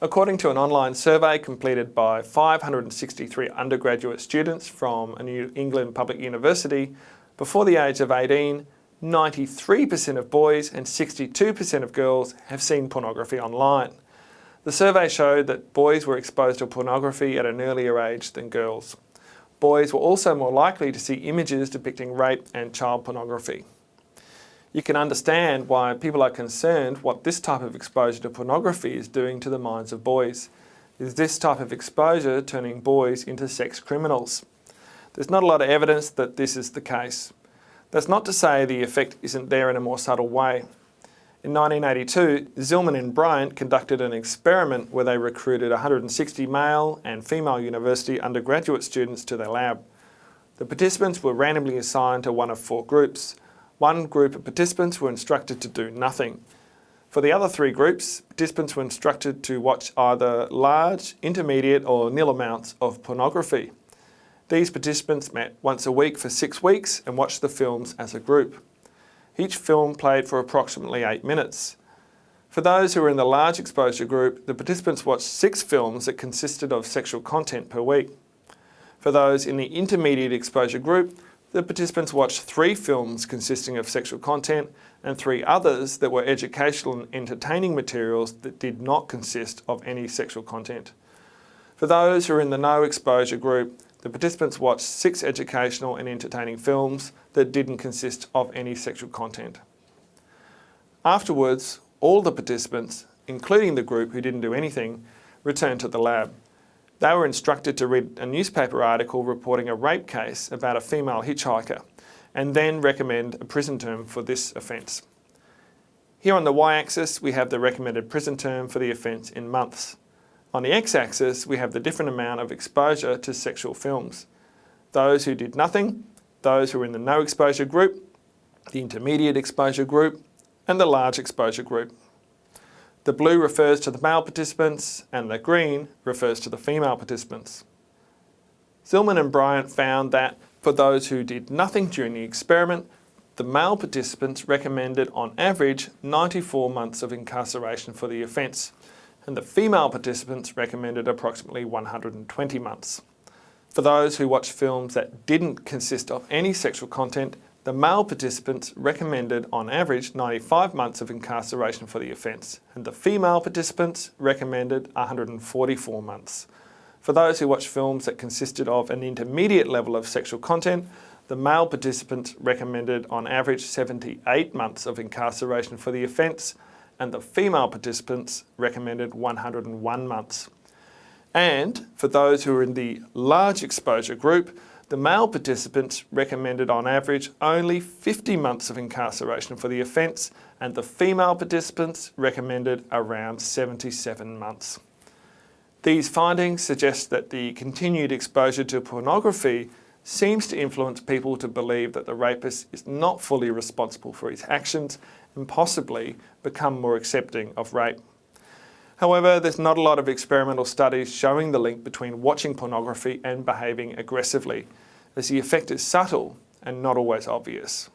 According to an online survey completed by 563 undergraduate students from a New England public university, before the age of 18, 93% of boys and 62% of girls have seen pornography online. The survey showed that boys were exposed to pornography at an earlier age than girls. Boys were also more likely to see images depicting rape and child pornography. You can understand why people are concerned what this type of exposure to pornography is doing to the minds of boys. Is this type of exposure turning boys into sex criminals? There's not a lot of evidence that this is the case. That's not to say the effect isn't there in a more subtle way. In 1982, Zillmann and Bryant conducted an experiment where they recruited 160 male and female university undergraduate students to their lab. The participants were randomly assigned to one of four groups. One group of participants were instructed to do nothing. For the other three groups, participants were instructed to watch either large, intermediate or nil amounts of pornography. These participants met once a week for six weeks and watched the films as a group. Each film played for approximately eight minutes. For those who were in the large exposure group, the participants watched six films that consisted of sexual content per week. For those in the intermediate exposure group, the participants watched three films consisting of sexual content and three others that were educational and entertaining materials that did not consist of any sexual content. For those who are in the no exposure group, the participants watched six educational and entertaining films that didn't consist of any sexual content. Afterwards, all the participants, including the group who didn't do anything, returned to the lab. They were instructed to read a newspaper article reporting a rape case about a female hitchhiker and then recommend a prison term for this offence. Here on the y-axis we have the recommended prison term for the offence in months. On the x-axis we have the different amount of exposure to sexual films. Those who did nothing, those who were in the no exposure group, the intermediate exposure group and the large exposure group. The blue refers to the male participants and the green refers to the female participants. Zillmann and Bryant found that for those who did nothing during the experiment, the male participants recommended on average 94 months of incarceration for the offence and the female participants recommended approximately 120 months. For those who watched films that didn't consist of any sexual content, the male participants recommended on average 95 months of incarceration for the offence and the female participants recommended 144 months. For those who watched films that consisted of an intermediate level of sexual content, the male participants recommended on average 78 months of incarceration for the offence and the female participants recommended 101 months. And for those who were in the large exposure group, the male participants recommended on average only 50 months of incarceration for the offence and the female participants recommended around 77 months. These findings suggest that the continued exposure to pornography seems to influence people to believe that the rapist is not fully responsible for his actions and possibly become more accepting of rape. However, there's not a lot of experimental studies showing the link between watching pornography and behaving aggressively, as the effect is subtle and not always obvious.